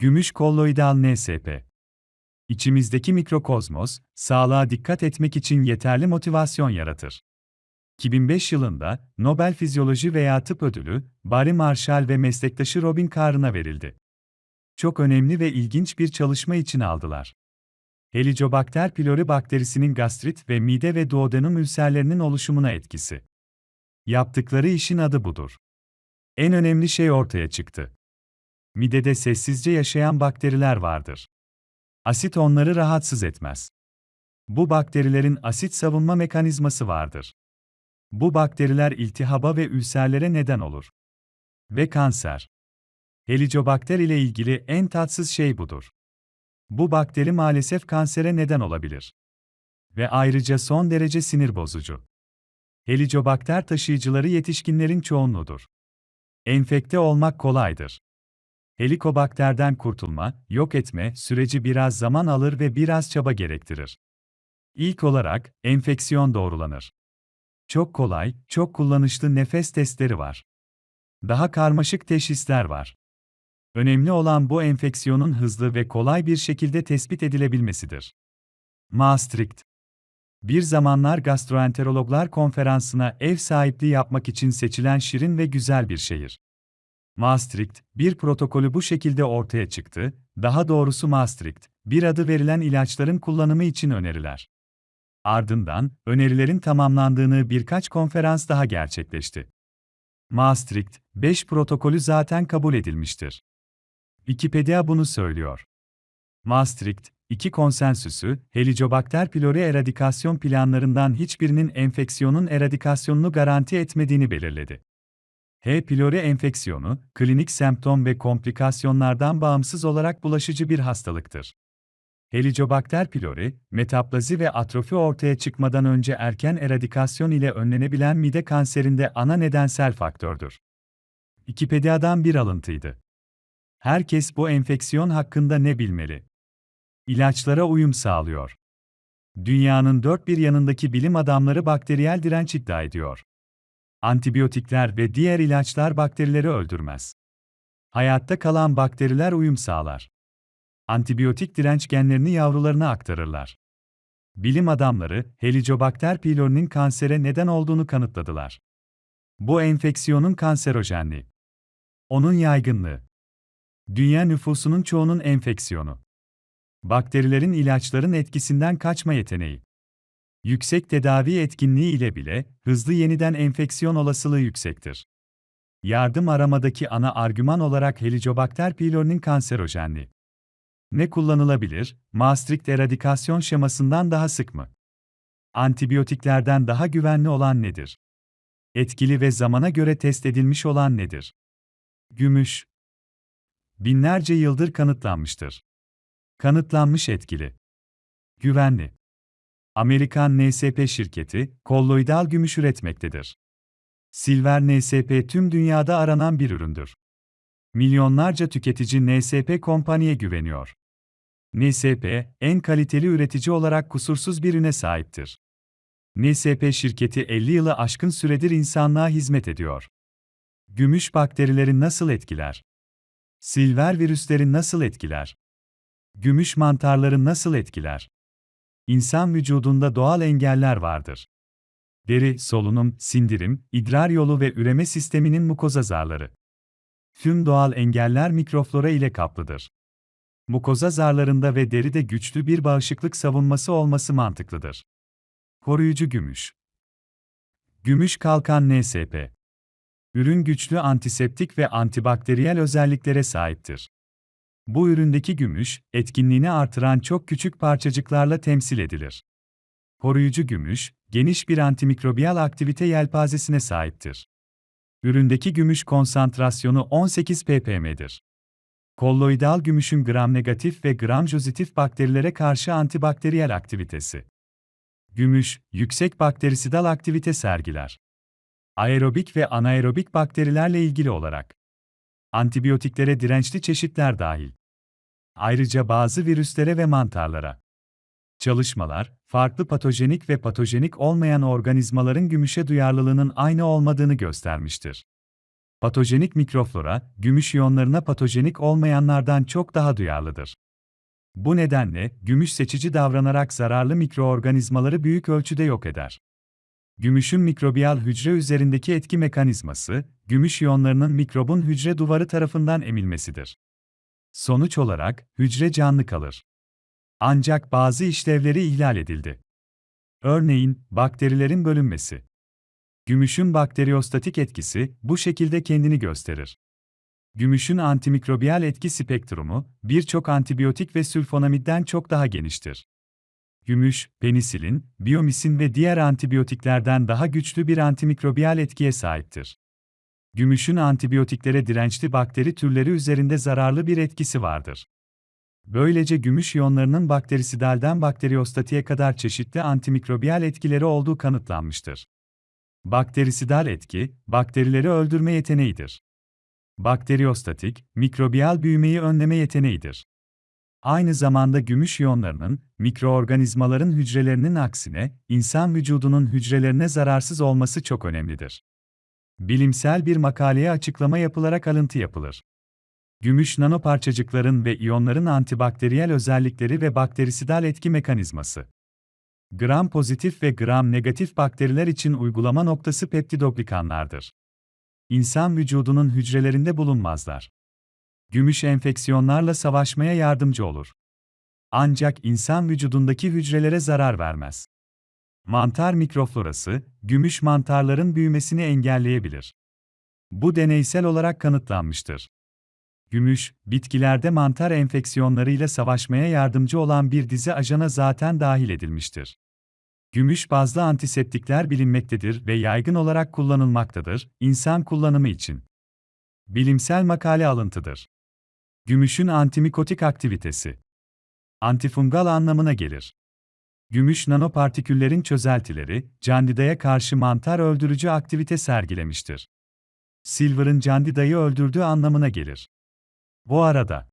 Gümüş kolloidal NSP. İçimizdeki mikrokozmos, sağlığa dikkat etmek için yeterli motivasyon yaratır. 2005 yılında Nobel Fizyoloji veya Tıp Ödülü, Barry Marshall ve meslektaşı Robin Carr'ına verildi. Çok önemli ve ilginç bir çalışma için aldılar. Helicobacter pylori bakterisinin gastrit ve mide ve duodenum ülserlerinin oluşumuna etkisi. Yaptıkları işin adı budur. En önemli şey ortaya çıktı. Midede sessizce yaşayan bakteriler vardır. Asit onları rahatsız etmez. Bu bakterilerin asit savunma mekanizması vardır. Bu bakteriler iltihaba ve ülserlere neden olur. Ve kanser. Helicobakter ile ilgili en tatsız şey budur. Bu bakteri maalesef kansere neden olabilir. Ve ayrıca son derece sinir bozucu. Helicobakter taşıyıcıları yetişkinlerin çoğunluğudur. Enfekte olmak kolaydır. Helikobakterden kurtulma, yok etme süreci biraz zaman alır ve biraz çaba gerektirir. İlk olarak, enfeksiyon doğrulanır. Çok kolay, çok kullanışlı nefes testleri var. Daha karmaşık teşhisler var. Önemli olan bu enfeksiyonun hızlı ve kolay bir şekilde tespit edilebilmesidir. Maastricht Bir zamanlar gastroenterologlar konferansına ev sahipliği yapmak için seçilen şirin ve güzel bir şehir. Maastricht, bir protokolü bu şekilde ortaya çıktı, daha doğrusu Maastricht, bir adı verilen ilaçların kullanımı için öneriler. Ardından, önerilerin tamamlandığını birkaç konferans daha gerçekleşti. Maastricht, 5 protokolü zaten kabul edilmiştir. Wikipedia bunu söylüyor. Maastricht, iki konsensüsü, Helicobacter pylori eradikasyon planlarından hiçbirinin enfeksiyonun eradikasyonunu garanti etmediğini belirledi. H. pylori enfeksiyonu, klinik semptom ve komplikasyonlardan bağımsız olarak bulaşıcı bir hastalıktır. Helicobacter pylori, metaplazi ve atrofi ortaya çıkmadan önce erken eradikasyon ile önlenebilen mide kanserinde ana nedensel faktördür. Wikipedia'dan bir alıntıydı. Herkes bu enfeksiyon hakkında ne bilmeli? İlaçlara uyum sağlıyor. Dünyanın dört bir yanındaki bilim adamları bakteriyel direnç iddia ediyor. Antibiyotikler ve diğer ilaçlar bakterileri öldürmez. Hayatta kalan bakteriler uyum sağlar. Antibiyotik direnç genlerini yavrularına aktarırlar. Bilim adamları, Helicobacter pylori'nin kansere neden olduğunu kanıtladılar. Bu enfeksiyonun kanserojenliği. Onun yaygınlığı. Dünya nüfusunun çoğunun enfeksiyonu. Bakterilerin ilaçların etkisinden kaçma yeteneği. Yüksek tedavi etkinliği ile bile hızlı yeniden enfeksiyon olasılığı yüksektir. Yardım aramadaki ana argüman olarak Helicobacter pylori'nin kanserojenliği. Ne kullanılabilir? Maastricht eradikasyon şemasından daha sık mı? Antibiyotiklerden daha güvenli olan nedir? Etkili ve zamana göre test edilmiş olan nedir? Gümüş. Binlerce yıldır kanıtlanmıştır. Kanıtlanmış etkili. Güvenli. Amerikan NSP şirketi, kolloidal gümüş üretmektedir. Silver NSP tüm dünyada aranan bir üründür. Milyonlarca tüketici NSP kompaniye güveniyor. NSP, en kaliteli üretici olarak kusursuz bir üne sahiptir. NSP şirketi 50 yılı aşkın süredir insanlığa hizmet ediyor. Gümüş bakterileri nasıl etkiler? Silver virüsleri nasıl etkiler? Gümüş mantarları nasıl etkiler? İnsan vücudunda doğal engeller vardır. Deri, solunum, sindirim, idrar yolu ve üreme sisteminin mukoza zarları. Tüm doğal engeller mikroflora ile kaplıdır. Mukoza zarlarında ve deride güçlü bir bağışıklık savunması olması mantıklıdır. Koruyucu gümüş. Gümüş kalkan NSP. Ürün güçlü antiseptik ve antibakteriyel özelliklere sahiptir. Bu üründeki gümüş, etkinliğini artıran çok küçük parçacıklarla temsil edilir. Koruyucu gümüş, geniş bir antimikrobiyal aktivite yelpazesine sahiptir. Üründeki gümüş konsantrasyonu 18 ppm'dir. Kolloidal gümüşün gram negatif ve gram pozitif bakterilere karşı antibakteriyel aktivitesi. Gümüş, yüksek bakterisidal aktivite sergiler. Aerobik ve anaerobik bakterilerle ilgili olarak. Antibiyotiklere dirençli çeşitler dahil. Ayrıca bazı virüslere ve mantarlara. Çalışmalar, farklı patojenik ve patojenik olmayan organizmaların gümüşe duyarlılığının aynı olmadığını göstermiştir. Patojenik mikroflora, gümüş iyonlarına patojenik olmayanlardan çok daha duyarlıdır. Bu nedenle, gümüş seçici davranarak zararlı mikroorganizmaları büyük ölçüde yok eder. Gümüşün mikrobiyal hücre üzerindeki etki mekanizması, gümüş iyonlarının mikrobun hücre duvarı tarafından emilmesidir. Sonuç olarak, hücre canlı kalır. Ancak bazı işlevleri ihlal edildi. Örneğin, bakterilerin bölünmesi. Gümüşün bakteriyostatik etkisi bu şekilde kendini gösterir. Gümüşün antimikrobiyal etki spektrumu, birçok antibiyotik ve sülfonamidden çok daha geniştir. Gümüş, penisilin, biyomisin ve diğer antibiyotiklerden daha güçlü bir antimikrobiyal etkiye sahiptir. Gümüşün antibiyotiklere dirençli bakteri türleri üzerinde zararlı bir etkisi vardır. Böylece gümüş iyonlarının bakterisidalden bakteriyostatiğe kadar çeşitli antimikrobiyal etkileri olduğu kanıtlanmıştır. Bakterisidal etki, bakterileri öldürme yeteneğidir. Bakteriyostatik, mikrobiyal büyümeyi önleme yeteneğidir. Aynı zamanda gümüş iyonlarının, mikroorganizmaların hücrelerinin aksine, insan vücudunun hücrelerine zararsız olması çok önemlidir. Bilimsel bir makaleye açıklama yapılarak alıntı yapılır. Gümüş nanoparçacıkların ve iyonların antibakteriyel özellikleri ve bakterisidal etki mekanizması. Gram pozitif ve gram negatif bakteriler için uygulama noktası peptidoglikanlardır. İnsan vücudunun hücrelerinde bulunmazlar. Gümüş enfeksiyonlarla savaşmaya yardımcı olur. Ancak insan vücudundaki hücrelere zarar vermez. Mantar mikroflorası, gümüş mantarların büyümesini engelleyebilir. Bu deneysel olarak kanıtlanmıştır. Gümüş, bitkilerde mantar enfeksiyonlarıyla savaşmaya yardımcı olan bir dizi ajana zaten dahil edilmiştir. Gümüş bazlı antiseptikler bilinmektedir ve yaygın olarak kullanılmaktadır, insan kullanımı için. Bilimsel makale alıntıdır. Gümüşün antimikotik aktivitesi. Antifungal anlamına gelir. Gümüş nanopartiküllerin çözeltileri, candidaya karşı mantar öldürücü aktivite sergilemiştir. Silver'ın candidayı öldürdüğü anlamına gelir. Bu arada,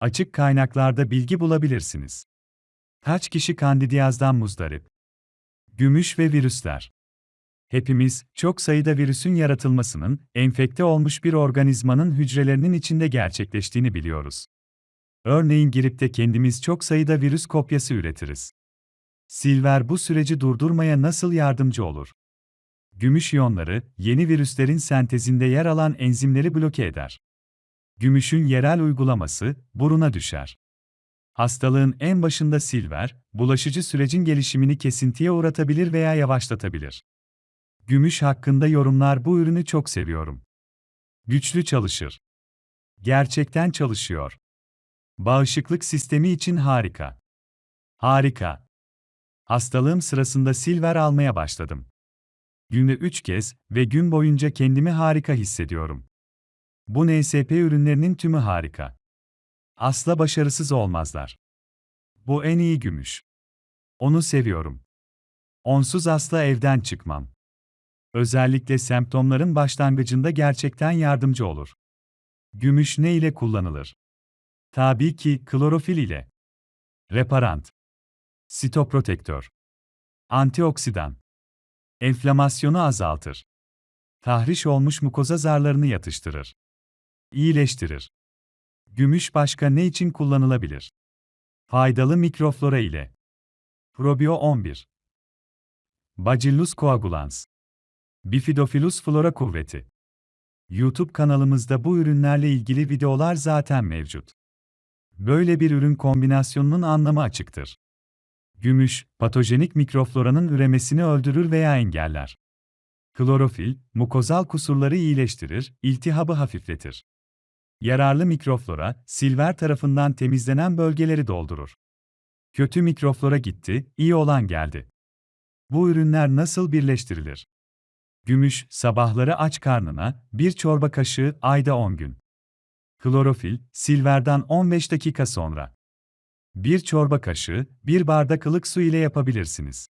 açık kaynaklarda bilgi bulabilirsiniz. Kaç kişi kandidiyazdan muzdarip? Gümüş ve virüsler. Hepimiz, çok sayıda virüsün yaratılmasının, enfekte olmuş bir organizmanın hücrelerinin içinde gerçekleştiğini biliyoruz. Örneğin girip de kendimiz çok sayıda virüs kopyası üretiriz. Silver bu süreci durdurmaya nasıl yardımcı olur? Gümüş iyonları, yeni virüslerin sentezinde yer alan enzimleri bloke eder. Gümüşün yerel uygulaması, buruna düşer. Hastalığın en başında silver, bulaşıcı sürecin gelişimini kesintiye uğratabilir veya yavaşlatabilir. Gümüş hakkında yorumlar bu ürünü çok seviyorum. Güçlü çalışır. Gerçekten çalışıyor. Bağışıklık sistemi için harika. Harika. Hastalığım sırasında silver almaya başladım. Günde 3 kez ve gün boyunca kendimi harika hissediyorum. Bu NSP ürünlerinin tümü harika. Asla başarısız olmazlar. Bu en iyi gümüş. Onu seviyorum. Onsuz asla evden çıkmam. Özellikle semptomların başlangıcında gerçekten yardımcı olur. Gümüş ne ile kullanılır? Tabii ki klorofil ile. Reparant. Sitoprotektör. Antioksidan. Enflamasyonu azaltır. Tahriş olmuş mukoza zarlarını yatıştırır. İyileştirir. Gümüş başka ne için kullanılabilir? Faydalı mikroflora ile. Probio 11. Bacillus coagulans. Bifidofilus flora kuvveti. YouTube kanalımızda bu ürünlerle ilgili videolar zaten mevcut. Böyle bir ürün kombinasyonunun anlamı açıktır. Gümüş, patojenik mikrofloranın üremesini öldürür veya engeller. Klorofil, mukozal kusurları iyileştirir, iltihabı hafifletir. Yararlı mikroflora, silver tarafından temizlenen bölgeleri doldurur. Kötü mikroflora gitti, iyi olan geldi. Bu ürünler nasıl birleştirilir? Gümüş, sabahları aç karnına, bir çorba kaşığı, ayda 10 gün. Klorofil, silverden 15 dakika sonra. Bir çorba kaşığı, bir bardak ılık su ile yapabilirsiniz.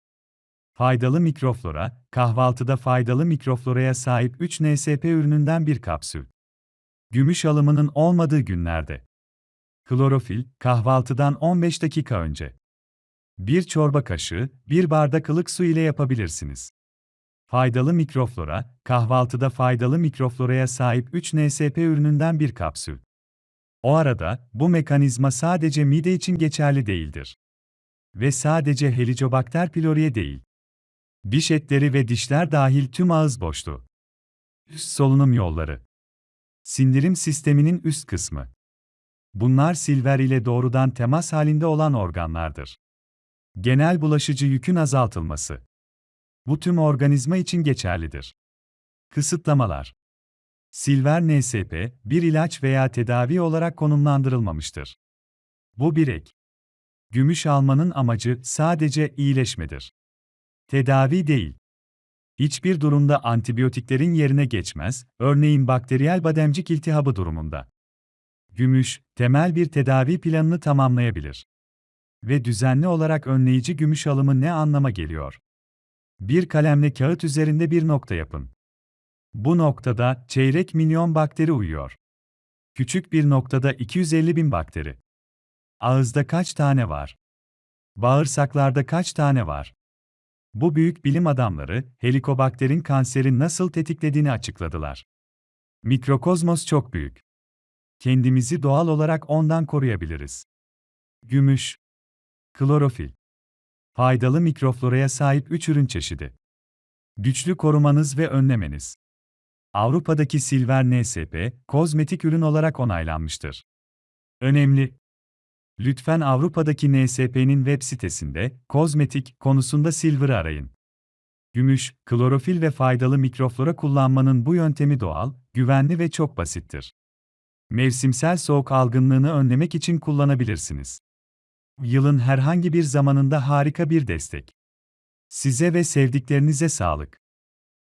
Faydalı mikroflora, kahvaltıda faydalı mikrofloraya sahip 3 NSP ürününden bir kapsül. Gümüş alımının olmadığı günlerde. Klorofil, kahvaltıdan 15 dakika önce. Bir çorba kaşığı, bir bardak ılık su ile yapabilirsiniz. Faydalı mikroflora, kahvaltıda faydalı mikrofloraya sahip 3 NSP ürününden bir kapsül. O arada, bu mekanizma sadece mide için geçerli değildir. Ve sadece Helicobacter pylori'ye değil. Diş etleri ve dişler dahil tüm ağız boşluğu. Üst solunum yolları. Sindirim sisteminin üst kısmı. Bunlar silver ile doğrudan temas halinde olan organlardır. Genel bulaşıcı yükün azaltılması. Bu tüm organizma için geçerlidir. Kısıtlamalar. Silver NSP, bir ilaç veya tedavi olarak konumlandırılmamıştır. Bu bir ek. Gümüş almanın amacı sadece iyileşmedir. Tedavi değil. Hiçbir durumda antibiyotiklerin yerine geçmez, örneğin bakteriyel bademcik iltihabı durumunda. Gümüş, temel bir tedavi planını tamamlayabilir. Ve düzenli olarak önleyici gümüş alımı ne anlama geliyor? Bir kalemle kağıt üzerinde bir nokta yapın. Bu noktada çeyrek milyon bakteri uyuyor. Küçük bir noktada 250 bin bakteri. Ağızda kaç tane var? Bağırsaklarda kaç tane var? Bu büyük bilim adamları, helikobakterin kanseri nasıl tetiklediğini açıkladılar. Mikrokozmos çok büyük. Kendimizi doğal olarak ondan koruyabiliriz. Gümüş, klorofil, faydalı mikrofloraya sahip 3 ürün çeşidi. Güçlü korumanız ve önlemeniz. Avrupa'daki Silver NSP, kozmetik ürün olarak onaylanmıştır. Önemli. Lütfen Avrupa'daki NSP'nin web sitesinde kozmetik konusunda Silver'ı arayın. Gümüş, klorofil ve faydalı mikroflora kullanmanın bu yöntemi doğal, güvenli ve çok basittir. Mevsimsel soğuk algınlığını önlemek için kullanabilirsiniz. Yılın herhangi bir zamanında harika bir destek. Size ve sevdiklerinize sağlık.